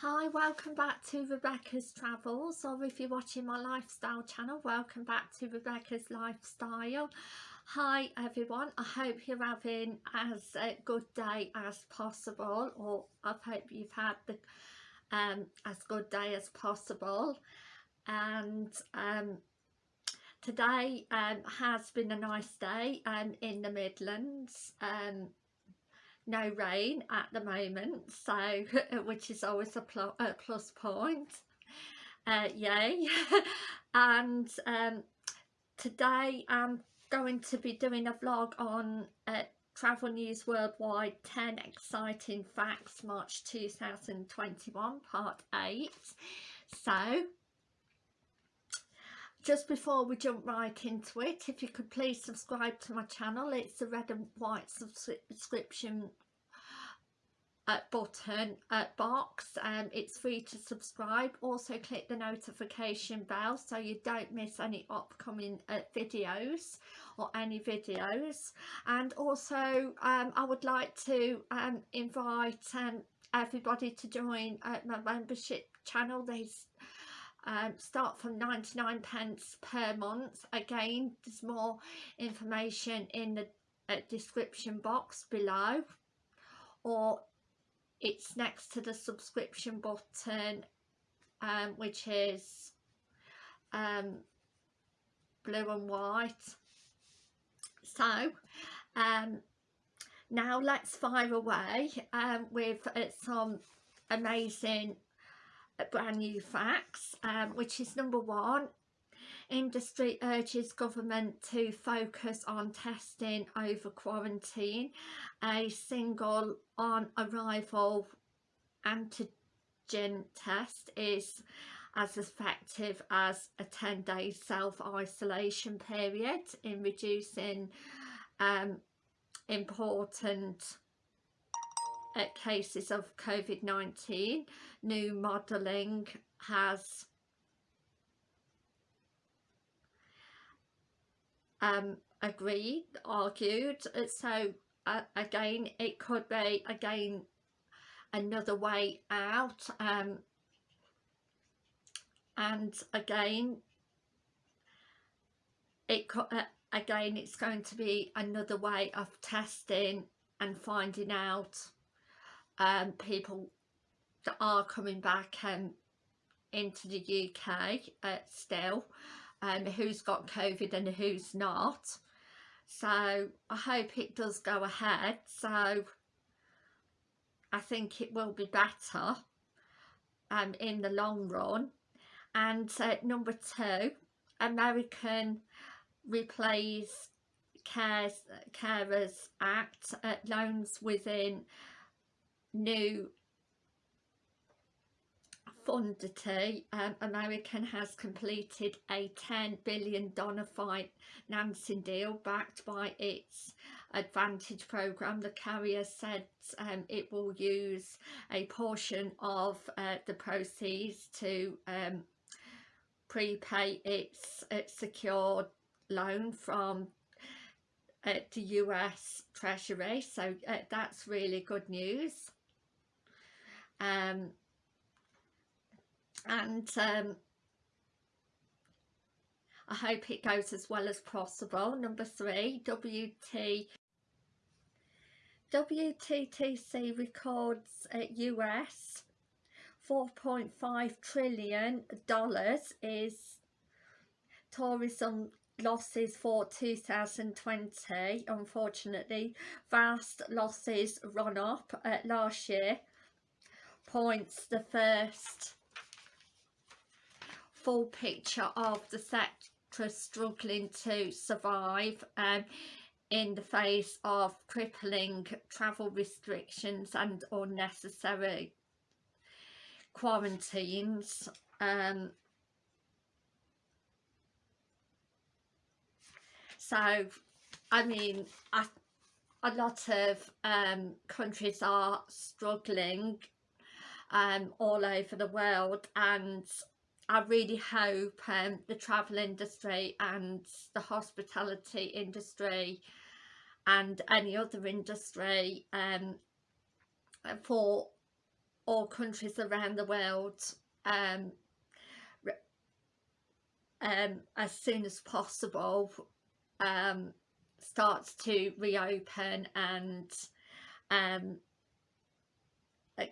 Hi, welcome back to Rebecca's Travels or if you're watching my lifestyle channel, welcome back to Rebecca's Lifestyle. Hi everyone, I hope you're having as a good day as possible or I hope you've had the um, as good day as possible. And um, today um, has been a nice day um, in the Midlands. Um, no rain at the moment so which is always a, pl a plus point. Uh, yay. And um, today I'm going to be doing a vlog on uh, Travel News Worldwide 10 Exciting Facts March 2021 part 8 so just before we jump right into it if you could please subscribe to my channel. It's the red and white subscription uh, button uh, box um, it's free to subscribe. Also click the notification bell so you don't miss any upcoming uh, videos or any videos. And also um, I would like to um, invite um, everybody to join uh, my membership channel. There's um, start from 99 pence per month. Again there's more information in the uh, description box below. Or it's next to the subscription button um, which is um, blue and white. So um, now let's fire away um, with uh, some amazing brand new facts um, which is number one. Industry urges government to focus on testing over quarantine. A single on arrival antigen test is as effective as a 10 day self-isolation period in reducing um, important uh, cases of COVID-19. New modelling has um, agreed, argued. So uh, again, it could be again another way out. Um, and again, it could, uh, again it's going to be another way of testing and finding out um, people that are coming back um, into the UK uh, still um, who's got COVID and who's not. So I hope it does go ahead. So I think it will be better um, in the long run. And uh, number two American replays cares carers act uh, loans within new Fundity, um, American has completed a $10 billion financing deal backed by its AAdvantage program. The carrier said um, it will use a portion of uh, the proceeds to um, prepay its, its secured loan from uh, the US Treasury. So uh, that's really good news. Um, and um, I hope it goes as well as possible. Number three, WT WTTC records at US 4.5 trillion dollars is tourism losses for 2020 unfortunately vast losses run up uh, last year points the first full picture of the sector struggling to survive um, in the face of crippling travel restrictions and unnecessary quarantines. Um, so, I mean, I, a lot of um, countries are struggling um, all over the world and I really hope um, the travel industry and the hospitality industry and any other industry um, for all countries around the world um, um, as soon as possible um, starts to reopen and um,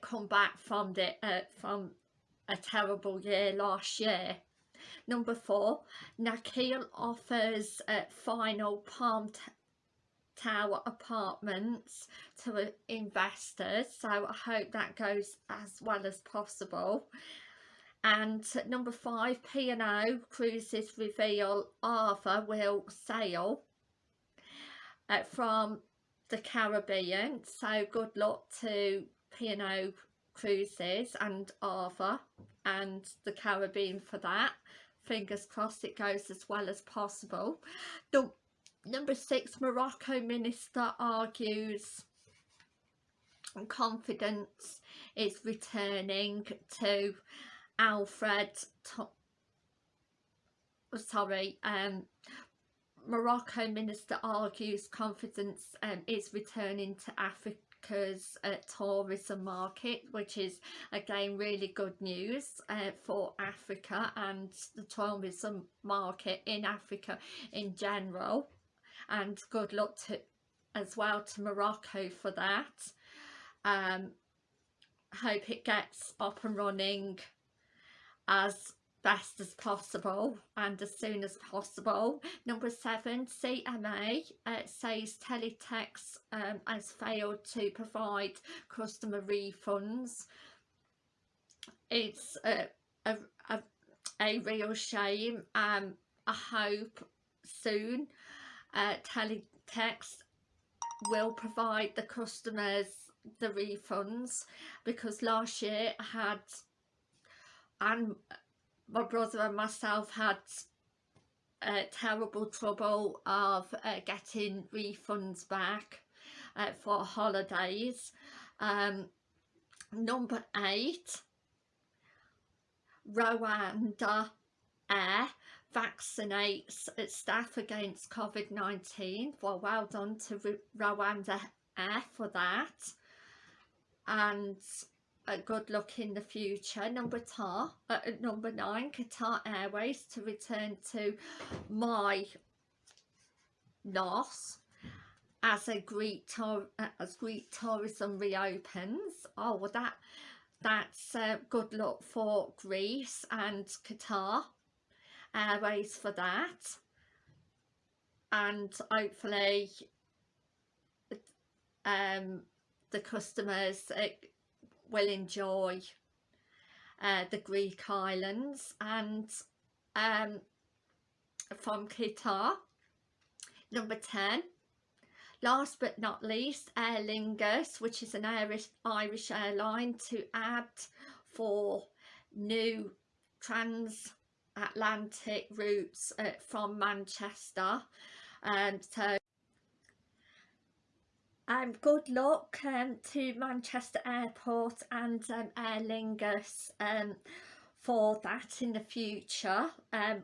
come back from the uh, from a terrible year last year. Number four, Nakheel offers uh, final Palm Tower apartments to investors so I hope that goes as well as possible and number five P&O Cruises reveal Arthur will sail uh, from the Caribbean so good luck to P&O Cruises and Arthur and the Caribbean for that. Fingers crossed it goes as well as possible. The Number six, Morocco minister argues confidence is returning to Alfred sorry um Morocco minister argues confidence um, is returning to Africa's uh, tourism market which is again really good news uh, for Africa and the tourism market in Africa in general and good luck to as well to Morocco for that. Um hope it gets up and running as best as possible and as soon as possible. Number seven, CMA uh, says Teletext um, has failed to provide customer refunds. It's a, a, a, a real shame. Um, I hope soon uh, teletext will provide the customers the refunds because last year I had and my brother and myself had uh, terrible trouble of uh, getting refunds back uh, for holidays um, number eight Rwanda Air vaccinates its staff against COVID-19. Well, well done to Rwanda Air for that. And a good luck in the future. Number, tar, uh, number nine, Qatar Airways to return to my loss as a Greek tour, uh, as Greek tourism reopens. Oh, well, that that's uh, good luck for Greece and Qatar airways for that and hopefully um, the customers uh, will enjoy uh, the Greek islands and um, from Qatar number 10 last but not least Aer Lingus which is an Irish, Irish airline to add for new trans Atlantic routes uh, from Manchester. And um, so um, good luck um, to Manchester Airport and um, Aer Lingus um, for that in the future. Um,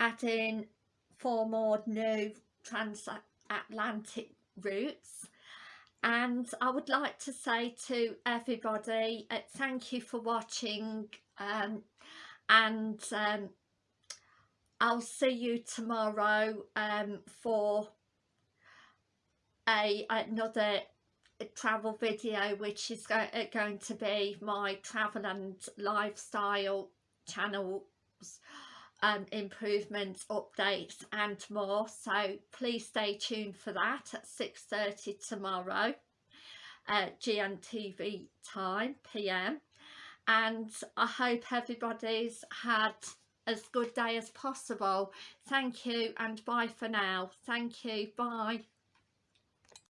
adding four more new transatlantic routes. And I would like to say to everybody uh, thank you for watching um, and um, I'll see you tomorrow um, for a another travel video which is go uh, going to be my travel and lifestyle channels um, improvements updates and more so please stay tuned for that at 6.30 tomorrow uh, GMTV time PM and I hope everybody's had as good day as possible. Thank you and bye for now. Thank you. Bye.